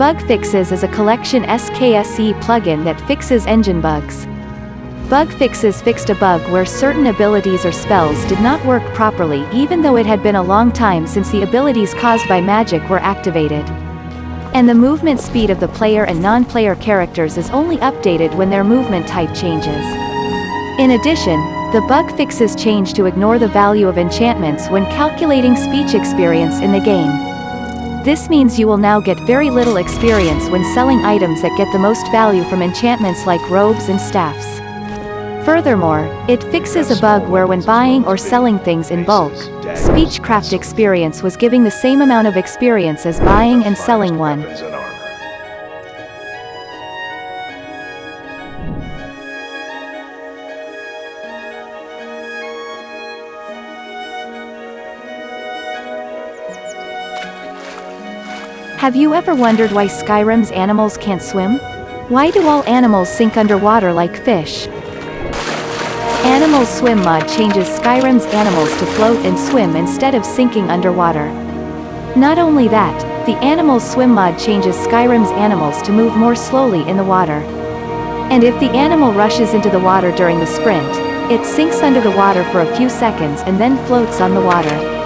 Bug Fixes is a collection SKSE plugin that fixes engine bugs. Bug Fixes fixed a bug where certain abilities or spells did not work properly even though it had been a long time since the abilities caused by magic were activated. And the movement speed of the player and non-player characters is only updated when their movement type changes. In addition, the bug fixes change to ignore the value of enchantments when calculating speech experience in the game. This means you will now get very little experience when selling items that get the most value from enchantments like robes and staffs. Furthermore, it fixes a bug where when buying or selling things in bulk, Speechcraft experience was giving the same amount of experience as buying and selling one. Have you ever wondered why Skyrim's animals can't swim? Why do all animals sink underwater like fish? Animal Swim mod changes Skyrim's animals to float and swim instead of sinking underwater. Not only that, the Animal Swim mod changes Skyrim's animals to move more slowly in the water. And if the animal rushes into the water during the sprint, it sinks under the water for a few seconds and then floats on the water.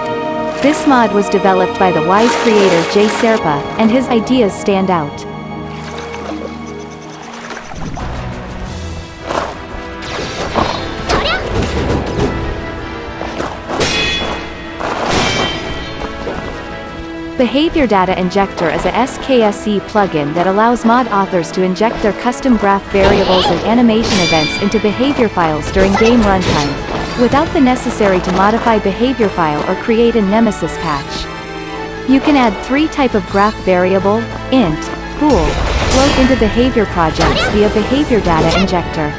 This mod was developed by the wise creator Jay Serpa, and his ideas stand out. Behavior Data Injector is a SKSE plugin that allows mod authors to inject their custom graph variables and animation events into behavior files during game runtime, without the necessary to modify behavior file or create a nemesis patch. You can add three type of graph variable, int, bool, float into behavior projects via Behavior Data Injector.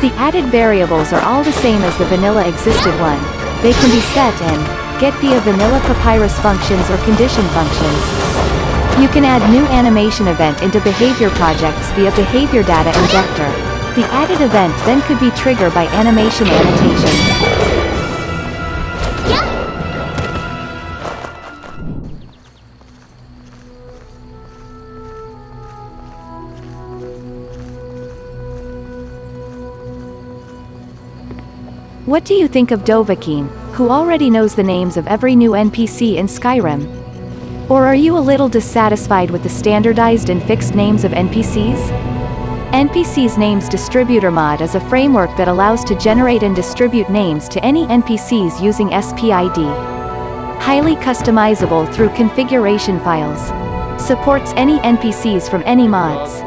The added variables are all the same as the vanilla existed one, they can be set in get via vanilla papyrus functions or condition functions. You can add new animation event into behavior projects via behavior data injector. The added event then could be triggered by animation annotations. What do you think of Dovahkiin? who already knows the names of every new NPC in Skyrim? Or are you a little dissatisfied with the standardized and fixed names of NPCs? NPCs Names Distributor mod is a framework that allows to generate and distribute names to any NPCs using SPID. Highly customizable through configuration files. Supports any NPCs from any mods.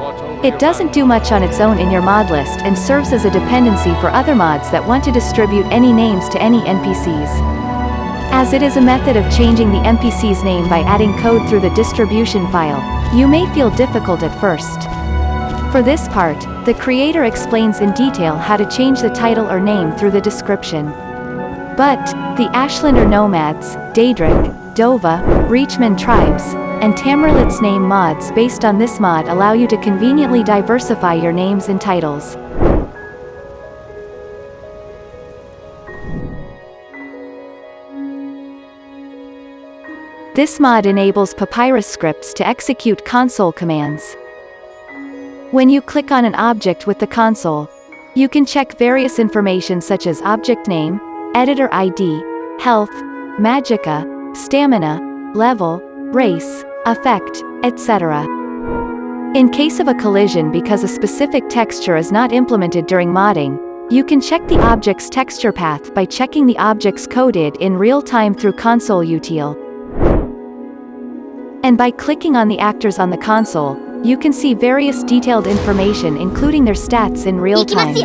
It doesn't do much on its own in your mod list and serves as a dependency for other mods that want to distribute any names to any NPCs. As it is a method of changing the NPC's name by adding code through the distribution file, you may feel difficult at first. For this part, the creator explains in detail how to change the title or name through the description. But, the Ashlander Nomads, Daedric, Dova, Reachman tribes, and Tamerlane's name mods based on this mod allow you to conveniently diversify your names and titles. This mod enables Papyrus scripts to execute console commands. When you click on an object with the console, you can check various information such as object name, editor ID, health, magicka, stamina, level, race, effect, etc. In case of a collision because a specific texture is not implemented during modding, you can check the object's texture path by checking the object's coded in real time through console util. And by clicking on the actors on the console, you can see various detailed information including their stats in real time.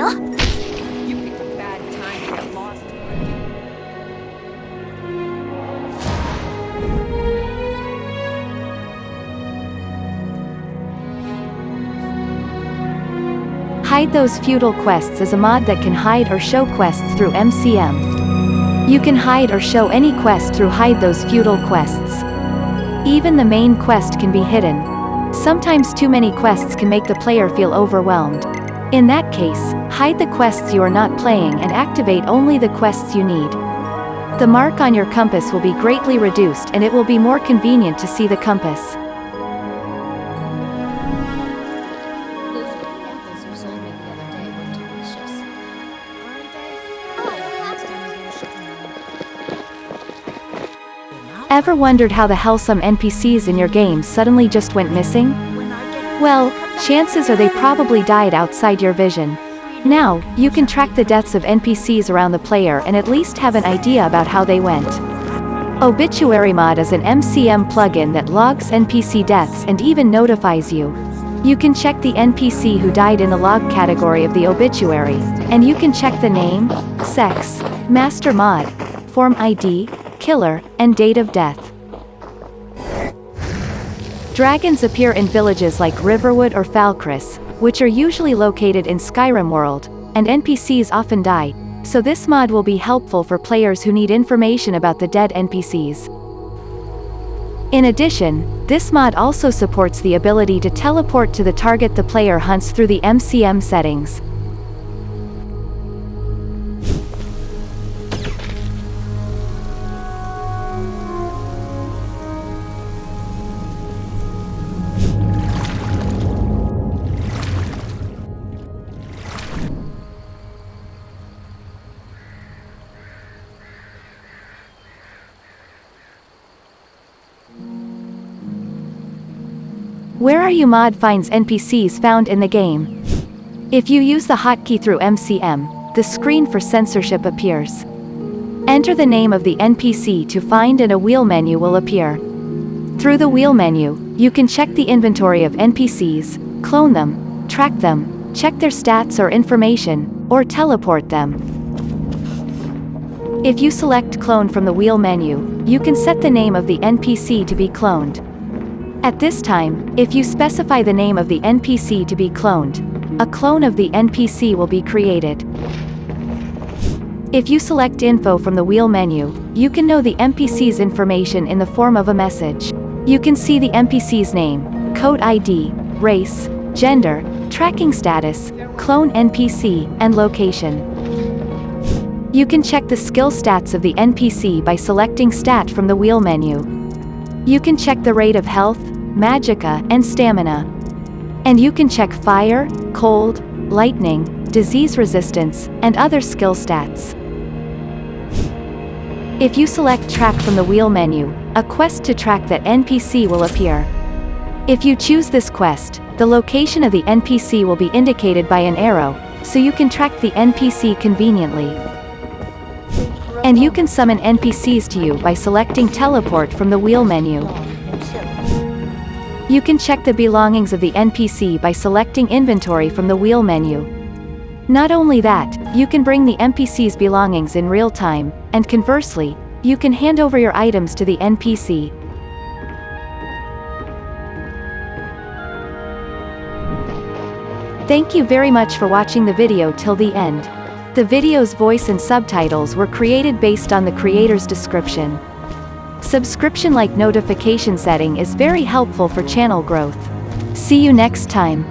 Hide Those Feudal Quests is a mod that can hide or show quests through MCM. You can hide or show any quest through Hide Those Feudal Quests. Even the main quest can be hidden. Sometimes too many quests can make the player feel overwhelmed. In that case, hide the quests you are not playing and activate only the quests you need. The mark on your compass will be greatly reduced and it will be more convenient to see the compass. Ever wondered how the hell some NPCs in your game suddenly just went missing? Well, chances are they probably died outside your vision. Now, you can track the deaths of NPCs around the player and at least have an idea about how they went. Obituary Mod is an MCM plugin that logs NPC deaths and even notifies you. You can check the NPC who died in the log category of the obituary, and you can check the name, sex, master mod, form ID, killer, and date of death. Dragons appear in villages like Riverwood or Falkreath, which are usually located in Skyrim world, and NPCs often die, so this mod will be helpful for players who need information about the dead NPCs. In addition, this mod also supports the ability to teleport to the target the player hunts through the MCM settings. Where Are You mod finds NPCs found in the game. If you use the hotkey through MCM, the screen for censorship appears. Enter the name of the NPC to find and a wheel menu will appear. Through the wheel menu, you can check the inventory of NPCs, clone them, track them, check their stats or information, or teleport them. If you select clone from the wheel menu, you can set the name of the NPC to be cloned. At this time, if you specify the name of the NPC to be cloned, a clone of the NPC will be created. If you select info from the wheel menu, you can know the NPC's information in the form of a message. You can see the NPC's name, code ID, race, gender, tracking status, clone NPC, and location. You can check the skill stats of the NPC by selecting Stat from the wheel menu. You can check the rate of health, magicka, and stamina. And you can check fire, cold, lightning, disease resistance, and other skill stats. If you select track from the wheel menu, a quest to track that NPC will appear. If you choose this quest, the location of the NPC will be indicated by an arrow, so you can track the NPC conveniently. And you can summon NPCs to you by selecting teleport from the wheel menu. You can check the belongings of the NPC by selecting inventory from the wheel menu. Not only that, you can bring the NPC's belongings in real time, and conversely, you can hand over your items to the NPC. Thank you very much for watching the video till the end. The video's voice and subtitles were created based on the creator's description. Subscription-like notification setting is very helpful for channel growth. See you next time.